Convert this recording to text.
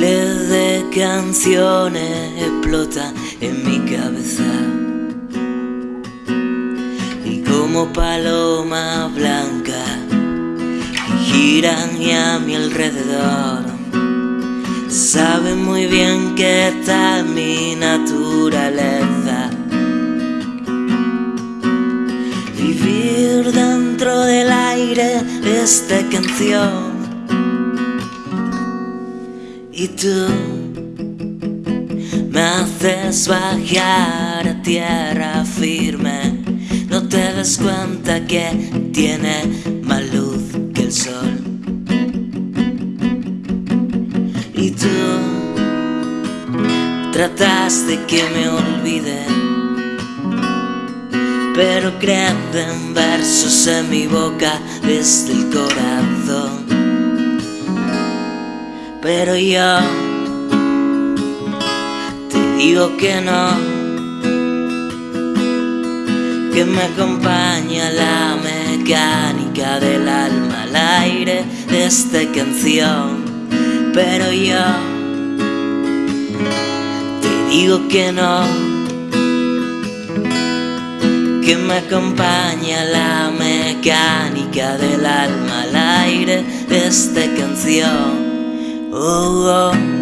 Miles de canciones explotan en mi cabeza. Y como palomas blancas giran y a mi alrededor Saben muy bien que esta es mi naturaleza. Vivir dentro del aire de esta canción y tú me haces bajar a tierra firme. No te das cuenta que tiene más luz que el sol. Y tú tratas de que me olvide Pero crecen versos en mi boca desde el corazón pero yo te digo que no, que me acompaña la mecánica del alma al aire de esta canción. Pero yo te digo que no, que me acompaña la mecánica del alma al aire de esta canción. Oh. oh.